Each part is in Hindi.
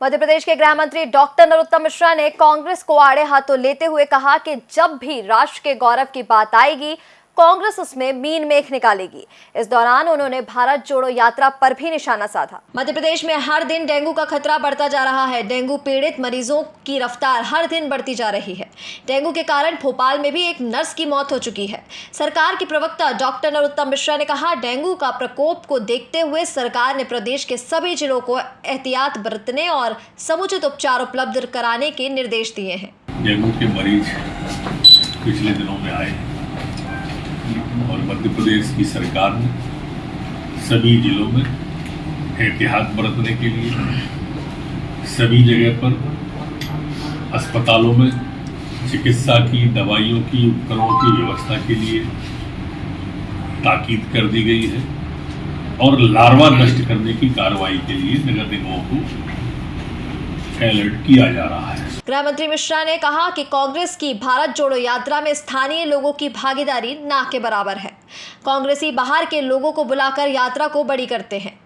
मध्य प्रदेश के गृह मंत्री डॉक्टर नरोत्तम मिश्रा ने कांग्रेस को आड़े हाथों लेते हुए कहा कि जब भी राष्ट्र के गौरव की बात आएगी कांग्रेस उसमें मीन मेख निकालेगी। इस दौरान उन्होंने भारत जोड़ो यात्रा पर भी निशाना साधा। मध्य प्रदेश में हर दिन डेंगू का खतरा बढ़ता जा रहा है। डेंगू पीड़ित मरीजों की रफ्तार हर दिन बढ़ती जा रही है। डेंगू के कारण भोपाल में भी एक नर्स की मौत हो चुकी है। सरकार की प्रवक्ता डॉक्टर नरोत्तम मिश्रा ने कहा डेंगू का प्रकोप को देखते हुए सरकार ने प्रदेश के सभी जिलों को एहतियात बरतने और समुचित उपचार उपलब्ध कराने के निर्देश दिए हैं। डेंगू के मरीज़ पिछले दिनों में आए। मध्य प्रदेश की सरकार ने सभी जिलों में एहतियात बरतने के लिए, सभी जगह पर अस्पतालों में चिकित्सा की, दवाइयों की, उपकरणों की व्यवस्था के लिए ताकीद कर दी गई है और लार्वा नष्ट करने की कार्रवाई के लिए नगर निगमों को अलर्ट किया जा रहा है। गृह मंत्री मिश्रा ने कहा कि कांग्रेस की भारत जोड़ो यात्रा में स्थानीय लोगों की भागीदारी ना के बराबर है। कांग्रेसी बाहर के लोगों को बुलाकर यात्रा को बड़ी करते हैं।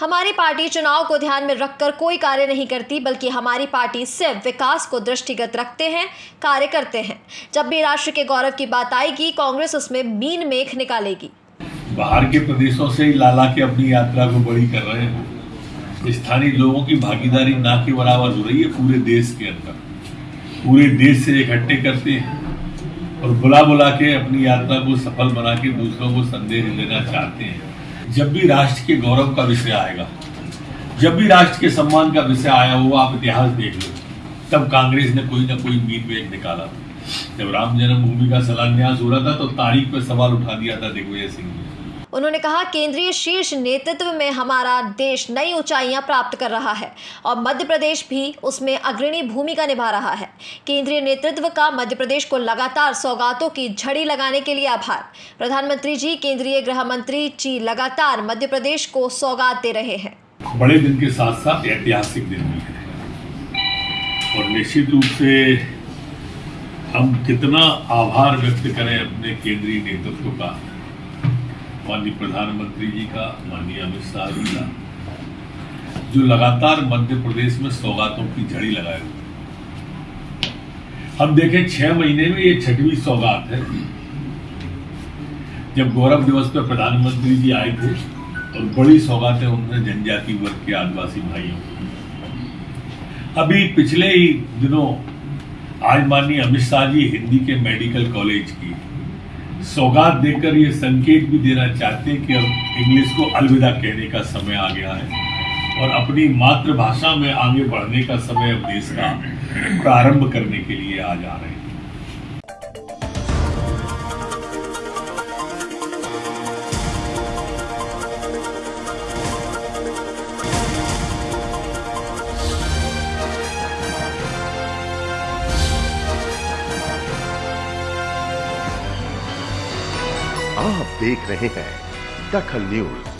हमारी पार्टी चुनाव को ध्यान में रखकर कोई कार्य नहीं करती, बल्कि हमारी पार्टी सिर्फ़ विकास को दृष्टिगत रखते हैं, कार्य करते हैं। जब भी राष्ट्र के गौरव की बात आएगी, कांग्रेस उसमें मीन मेख निकालेगी। बाहर के प्रदेशों से लाला के अपनी यात्रा को बड़ी कर रहे हैं। स्थानीय लोगों की भागीदारी ना के बराबर हो रही है पूरे देश के अंदर। पूरे देश से इकट्ठे करते हैं। और बुला बुला के अपनी यात्रा को सफल बना के दूसरों को संदेश देना चाहते हैं। जब भी राष्ट्र के गौरव का विषय आएगा, जब भी राष्ट्र के सम्मान का विषय आया वो आप इतिहास देख लो। तब कांग्रेस ने कोई ना कोई मीन वेग निकाला। जब राम जन्मभूमि का शिलान्यास हो रहा था तो तारीख पर सवाल उठा दिया था दिग्विजय सिंह ने उन्होंने कहा, केंद्रीय शीर्ष नेतृत्व में हमारा देश नई ऊंचाइयाँ प्राप्त कर रहा है और मध्य प्रदेश भी उसमें अग्रणी भूमिका निभा रहा है। केंद्रीय नेतृत्व का मध्य प्रदेश को लगातार सौगातों की झड़ी लगाने के लिए आभार। प्रधानमंत्री जी, केंद्रीय गृह मंत्री जी लगातार मध्य प्रदेश को सौगात दे रहे हैं। बड़े दिन के साथ साथ ऐतिहासिक दिन भी है। और निश्चित रूप से हम कितना आभार व्यक्त करें अपने केंद्रीय नेतृत्व का माननीय प्रधानमंत्री जी का, माननीय अमित शाह जी का, जो लगातार मध्य प्रदेश में सौगातों की झड़ी लगाए हुए हम देखें, छह महीने में ये छठवीं सौगात है। जब गौरव दिवस पर प्रधानमंत्री जी आए थे, और बड़ी सौगातें उन्होंने जनजाति वर्ग के आदिवासी भाइयों को अभी पिछले ही दिनों आज माननीय अमित शाह जी हिंदी के मेडिकल कॉलेज की सौगात देकर ये संकेत भी देना चाहते हैं कि अब इंग्लिश को अलविदा कहने का समय आ गया है और अपनी मातृभाषा में आगे बढ़ने का समय अब देश का प्रारंभ करने के लिए आ जा रहे हैं। आप देख रहे हैं दखल न्यूज़।